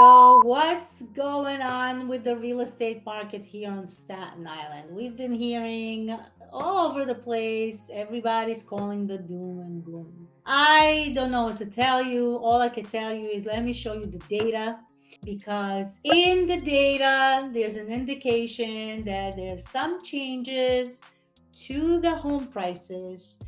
So, what's going on with the real estate market here on Staten Island? We've been hearing all over the place, everybody's calling the doom and gloom. I don't know what to tell you. All I can tell you is let me show you the data because in the data, there's an indication that there's some changes to the home prices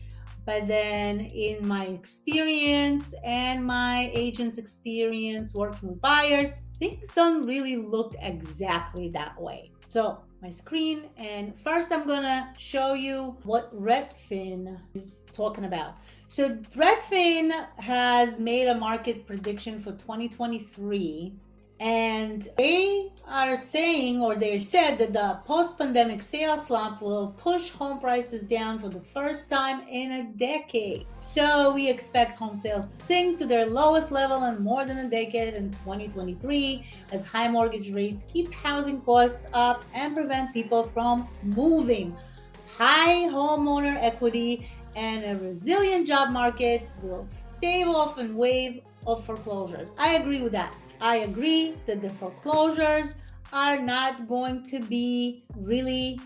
but then, in my experience and my agent's experience working with buyers, things don't really look exactly that way. So, my screen, and first I'm gonna show you what Redfin is talking about. So, Redfin has made a market prediction for 2023 and they are saying, or they said that the post pandemic sales slump will push home prices down for the first time in a decade. So we expect home sales to sink to their lowest level in more than a decade in 2023 as high mortgage rates keep housing costs up and prevent people from moving. High homeowner equity and a resilient job market will stave off and wave of foreclosures. I agree with that. I agree that the foreclosures are not going to be really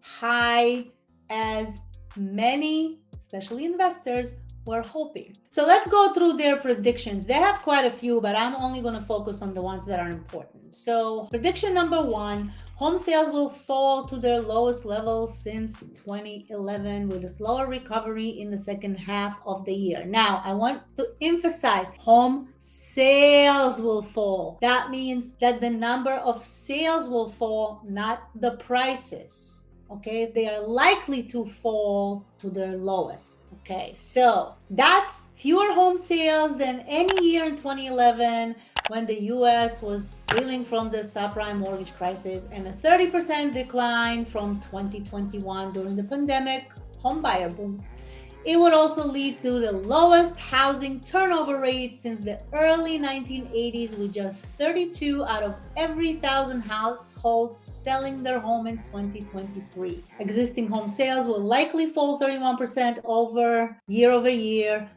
high as many, especially investors, were hoping. So let's go through their predictions. They have quite a few, but I'm only going to focus on the ones that are important. So prediction number one, home sales will fall to their lowest level since 2011 with a slower recovery in the second half of the year. Now, I want to emphasize home sales will fall. That means that the number of sales will fall, not the prices okay? They are likely to fall to their lowest okay? So that's fewer home sales than any year in 2011 when the us was reeling from the subprime mortgage crisis and a 30% decline from 2021 during the pandemic. Homebuyer boom it would also lead to the lowest housing turnover rate since the early 1980s, with just 32 out of every thousand households selling their home in 2023. Existing home sales will likely fall 31% over year over year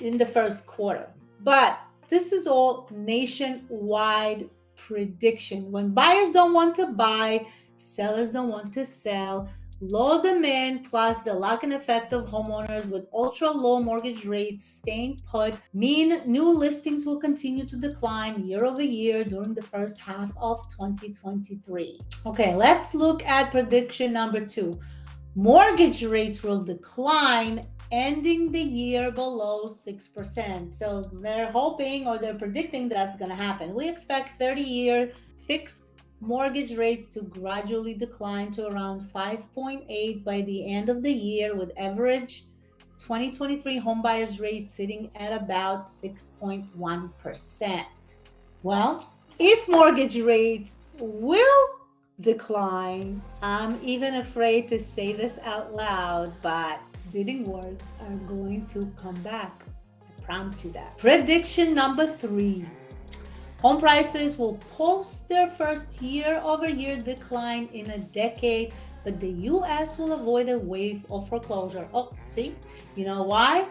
in the first quarter. But this is all nationwide prediction. When buyers don't want to buy, sellers don't want to sell Low demand plus the lock-in effect of homeowners with ultra low mortgage rates staying put mean new listings will continue to decline year over year during the first half of 2023. Okay, let's look at prediction number two. Mortgage rates will decline ending the year below 6%. So they're hoping or they're predicting that's going to happen. We expect 30 year fixed mortgage rates to gradually decline to around 5.8 by the end of the year with average 2023 homebuyers rate sitting at about 6.1%. Well, if mortgage rates will decline, I'm even afraid to say this out loud, but bidding wars are going to come back. I promise you that. Prediction number three Home prices will post their first year-over-year decline in a decade, but the U.S. will avoid a wave of foreclosure. Oh, see? You know why?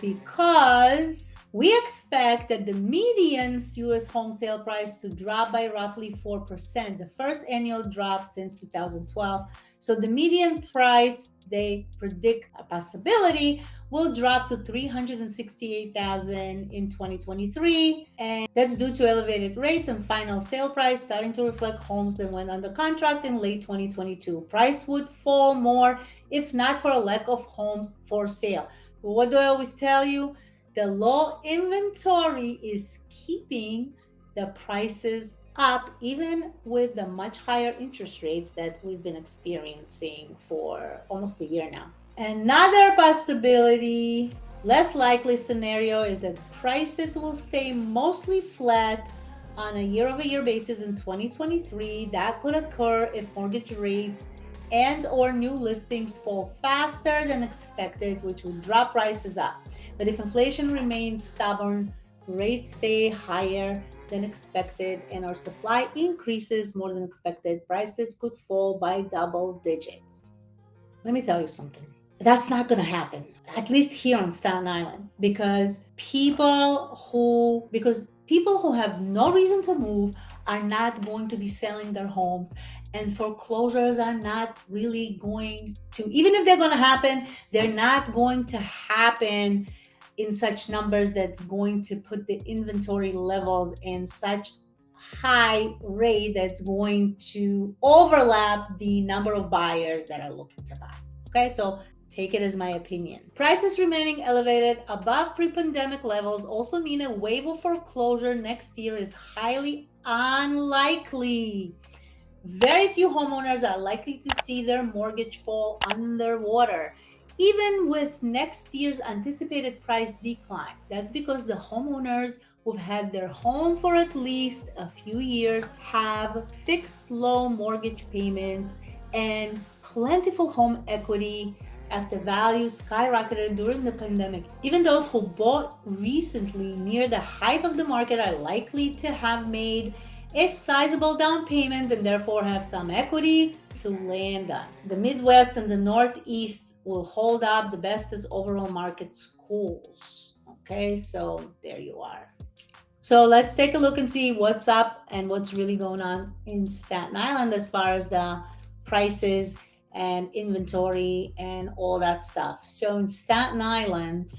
Because we expect that the median U.S. home sale price to drop by roughly 4%, the first annual drop since 2012. So the median price, they predict a possibility will drop to 368,000 in 2023 and that's due to elevated rates and final sale price starting to reflect homes that went under contract in late 2022. Price would fall more if not for a lack of homes for sale. But what do I always tell you? The low inventory is keeping the prices up even with the much higher interest rates that we've been experiencing for almost a year now. Another possibility, less likely scenario is that prices will stay mostly flat on a year-over-year basis in 2023. That could occur if mortgage rates and or new listings fall faster than expected, which would drop prices up. But if inflation remains stubborn, rates stay higher than expected and our supply increases more than expected, prices could fall by double digits. Let me tell you something that's not going to happen, at least here on Staten Island, because people who, because people who have no reason to move are not going to be selling their homes and foreclosures are not really going to even if they're going to happen they're not going to happen in such numbers that's going to put the inventory levels in such high rate that's going to overlap the number of buyers that are looking to buy okay so Take it as my opinion. Prices remaining elevated above pre-pandemic levels also mean a wave of foreclosure next year is highly unlikely. Very few homeowners are likely to see their mortgage fall underwater, even with next year's anticipated price decline. That's because the homeowners who've had their home for at least a few years have fixed low mortgage payments and plentiful home equity after value skyrocketed during the pandemic. Even those who bought recently near the height of the market are likely to have made a sizable down payment and therefore have some equity to land on. The Midwest and the Northeast will hold up the best as overall market schools. Okay, so there you are. So let's take a look and see what's up and what's really going on in Staten Island as far as the prices and inventory and all that stuff. So in Staten Island,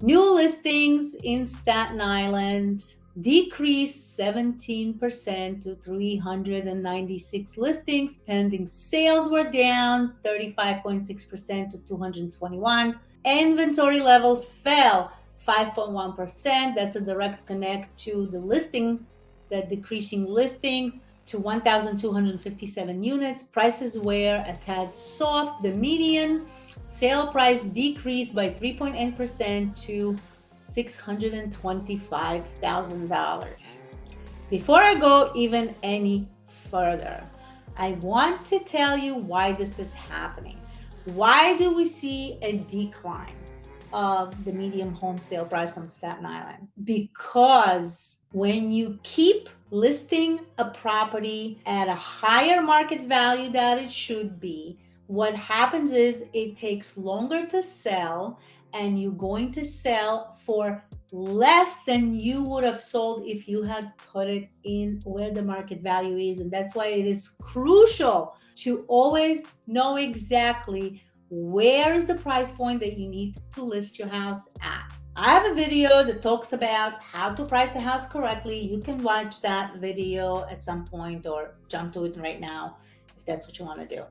new listings in Staten Island decreased 17% to 396 listings. Pending sales were down 35.6% to 221. Inventory levels fell 5.1%. That's a direct connect to the listing, the decreasing listing to 1,257 units. Prices were a tad soft. The median sale price decreased by 3.8% to $625,000. Before I go even any further, I want to tell you why this is happening. Why do we see a decline of the medium home sale price on Staten Island? Because when you keep listing a property at a higher market value that it should be, what happens is it takes longer to sell and you're going to sell for less than you would have sold if you had put it in where the market value is. And that's why it is crucial to always know exactly where is the price point that you need to list your house at. I have a video that talks about how to price a house correctly. You can watch that video at some point or jump to it right now if that's what you want to do.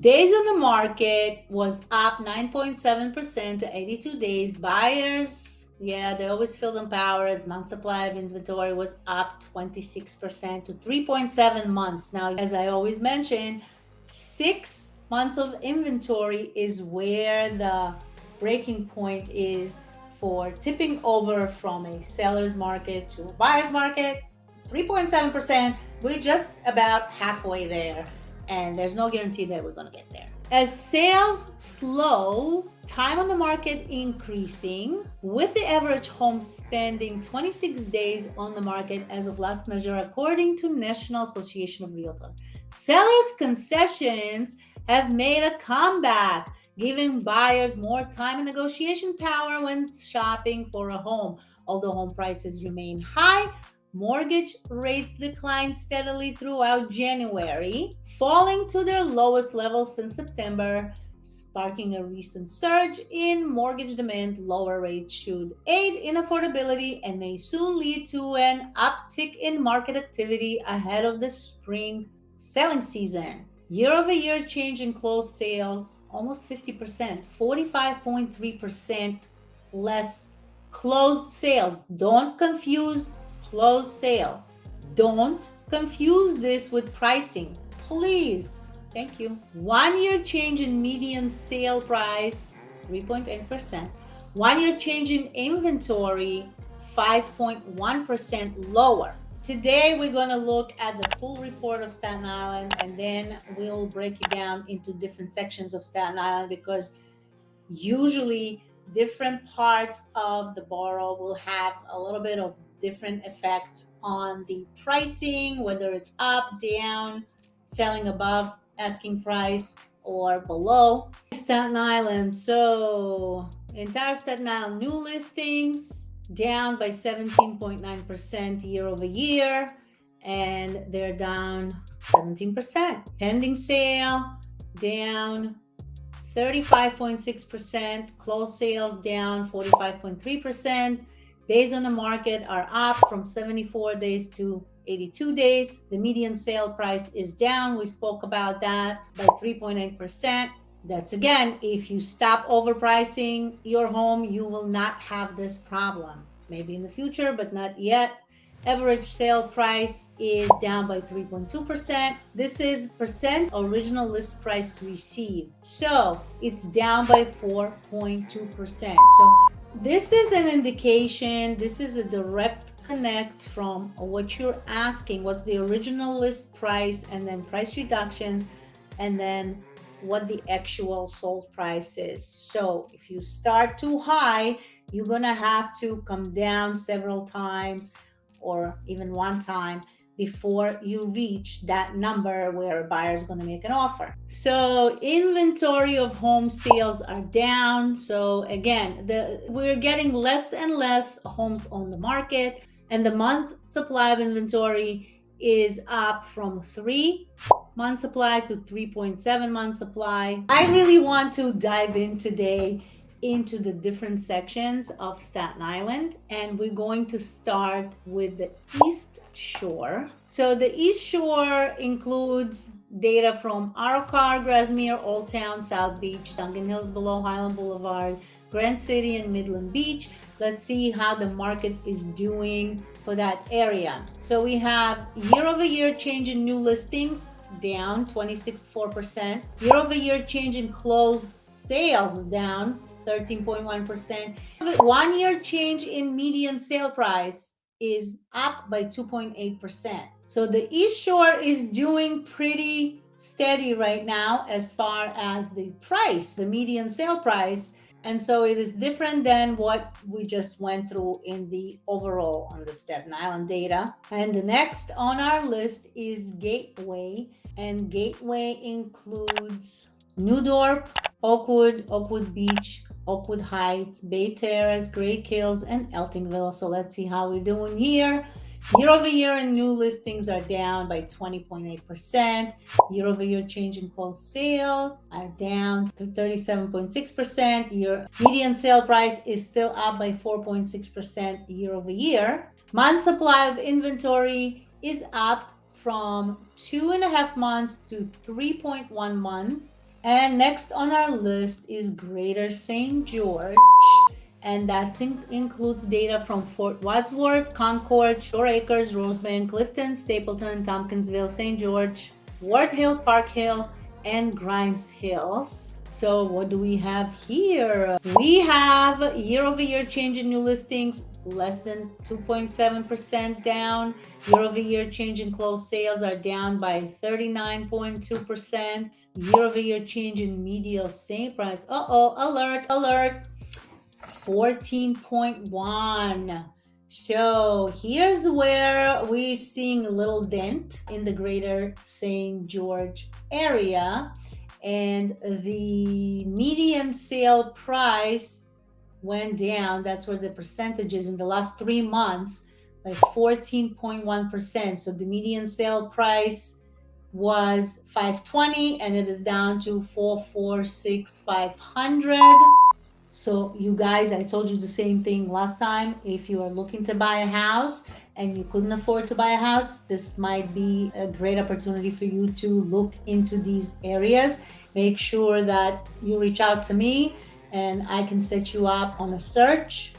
Days on the market was up 9.7% to 82 days. Buyers, yeah, they always feel them powers. Month supply of inventory was up 26% to 3.7 months. Now, as I always mention, six months of inventory is where the breaking point is for tipping over from a seller's market to a buyer's market 3.7% we're just about halfway there and there's no guarantee that we're going to get there as sales slow time on the market increasing with the average home spending 26 days on the market as of last measure according to national association of realtors sellers concessions have made a comeback giving buyers more time and negotiation power when shopping for a home. Although home prices remain high, mortgage rates declined steadily throughout January, falling to their lowest level since September, sparking a recent surge in mortgage demand. Lower rates should aid in affordability and may soon lead to an uptick in market activity ahead of the spring selling season. Year over year change in closed sales, almost 50%, 45.3% less closed sales. Don't confuse closed sales. Don't confuse this with pricing. Please. Thank you. One year change in median sale price, 3.8%. One year change in inventory, 5.1% lower. Today, we're going to look at the full report of Staten Island and then we'll break it down into different sections of Staten Island because usually different parts of the borough will have a little bit of different effects on the pricing, whether it's up, down, selling above asking price or below. Staten Island. So, entire Staten Island new listings down by 17.9% year over year, and they're down 17%. Pending sale down 35.6%, closed sales down 45.3%. Days on the market are up from 74 days to 82 days. The median sale price is down. We spoke about that by 3.8%. That's again, if you stop overpricing your home, you will not have this problem. Maybe in the future, but not yet. Average sale price is down by 3.2%. This is percent original list price received. So it's down by 4.2%. So this is an indication, this is a direct connect from what you're asking, what's the original list price, and then price reductions, and then what the actual sold price is. So if you start too high, you're gonna have to come down several times or even one time before you reach that number where a buyer is going to make an offer. So inventory of home sales are down. So again, the we're getting less and less homes on the market and the month supply of inventory is up from three month supply to 3.7 month supply. I really want to dive in today into the different sections of Staten Island and we're going to start with the East Shore. So the East Shore includes data from Car, Grasmere, Old Town, South Beach, Dongan Hills below Highland Boulevard, Grant City and Midland Beach. Let's see how the market is doing for that area. So we have year over year change in new listings down 26.4%. Year over year change in closed sales down 13.1%. One year change in median sale price is up by 2.8%. So the East Shore is doing pretty steady right now as far as the price, the median sale price. And so it is different than what we just went through in the overall on the Staten Island data. And the next on our list is Gateway. And Gateway includes New Dorp, Oakwood, Oakwood Beach, Oakwood Heights, Bay Terrace, Great Kills, and Eltingville. So let's see how we're doing here. Year over year and new listings are down by 20.8%. Year over year change in closed sales are down to 37.6%. Year median sale price is still up by 4.6% year over year. Month supply of inventory is up from two and a half months to 3.1 months. And next on our list is Greater St. George. And that in includes data from Fort Wadsworth, Concord, Shore Acres, Rosebank, Clifton, Stapleton, Tompkinsville, St. George, Ward Hill, Park Hill, and Grymes Hills. So what do we have here? We have year-over-year -year change in new listings less than 2.7% down. Year over year change in closed sales are down by 39.2%. Year over year change in median same price. Uh oh, alert, alert. 14.1. So here's where we're seeing a little dent in the greater St. George area. And the median sale price went down. That's where the percentages in the last three months by 14.1%. So the median sale price was 520 and it is down to 446,500. So you guys, I told you the same thing last time. If you are looking to buy a house and you couldn't afford to buy a house, this might be a great opportunity for you to look into these areas. Make sure that you reach out to me and I can set you up on a search.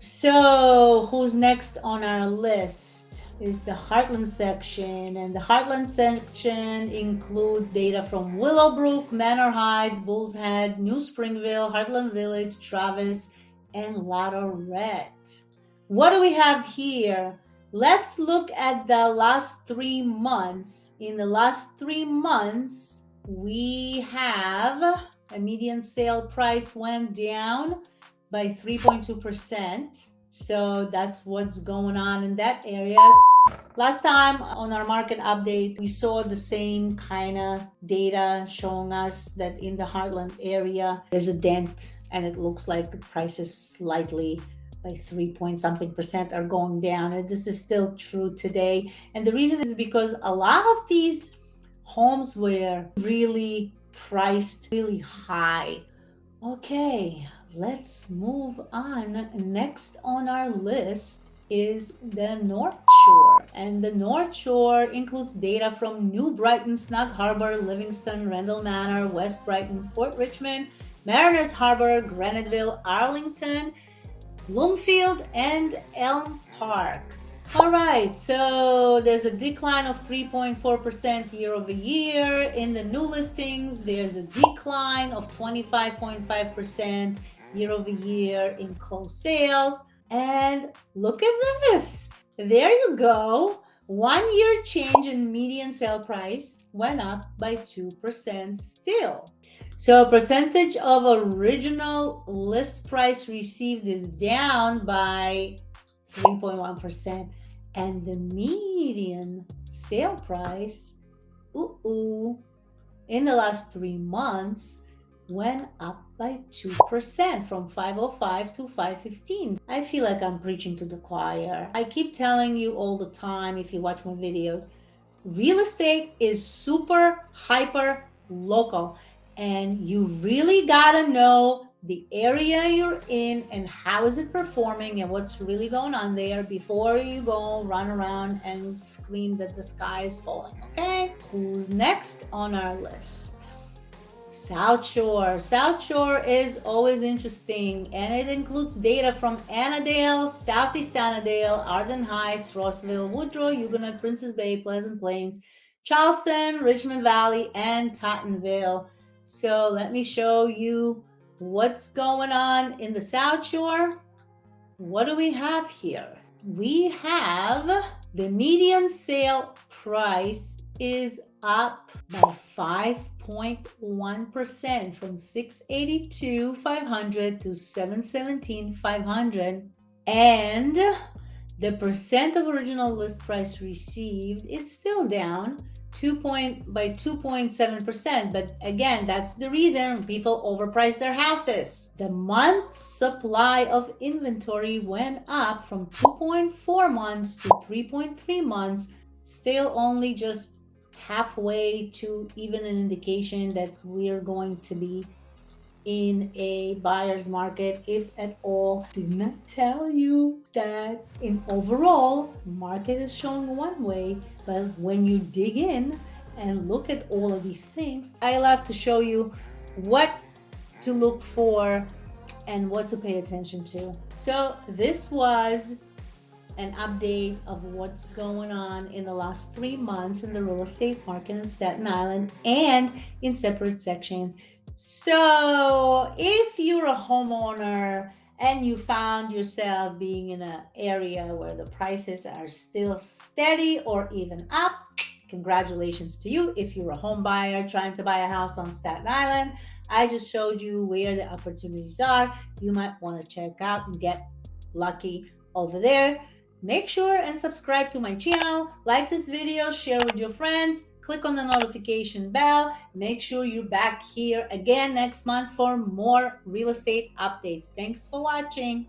So who's next on our list is the Heartland section and the Heartland section include data from Willowbrook, Manor Heights, Bulls Head, New Springville, Heartland Village, Travis, and Latourette. What do we have here? Let's look at the last three months. In the last three months, we have a median sale price went down by 3.2%. So that's what's going on in that area. Last time on our market update, we saw the same kind of data showing us that in the Heartland area, there's a dent and it looks like the price is slightly by three point something percent are going down. And this is still true today. And the reason is because a lot of these homes were really priced really high. Okay, let's move on. Next on our list is the North Shore. And the North Shore includes data from New Brighton, Snug Harbor, Livingston, Randall Manor, West Brighton, Port Richmond, Mariners Harbor, Graniteville, Arlington, Bloomfield, and Elm Park. All right, so there's a decline of 3.4% year over year. In the new listings, there's a decline of 25.5% year over year in closed sales. And look at this. There you go. One year change in median sale price went up by 2% still. So percentage of original list price received is down by 3.1% and the median sale price ooh, ooh, in the last three months went up by 2% from 505 to 515. I feel like I'm preaching to the choir. I keep telling you all the time if you watch my videos, real estate is super hyper local and you really gotta know the area you're in and how is it performing and what's really going on there before you go run around and scream that the sky is falling okay? Who's next on our list? South shore. South shore is always interesting and it includes data from annandale southeast annandale arden heights rossville woodrow huguenot princess bay pleasant plains charleston richmond valley and tottenville. So let me show you what's going on in the South Shore. What do we have here? We have the median sale price is up by 5.1% from 682 500 to 717 500 and the percent of original list price received is still down 2 point by 2.7%. But again, that's the reason people overprice their houses. The month supply of inventory went up from 2.4 months to 3.3 months, still only just halfway to even an indication that we're going to be in a buyer's market if at all did not tell you that in overall market is showing one way but when you dig in and look at all of these things i love to show you what to look for and what to pay attention to so this was an update of what's going on in the last three months in the real estate market in Staten Island and in separate sections. So if you're a homeowner and you found yourself being in an area where the prices are still steady or even up, congratulations to you. If you're a home buyer trying to buy a house on Staten Island, I just showed you where the opportunities are. You might want to check out and get lucky over there. Make sure and subscribe to my channel, like this video, share with your friends, click on the notification bell. Make sure you're back here again next month for more real estate updates. Thanks for watching.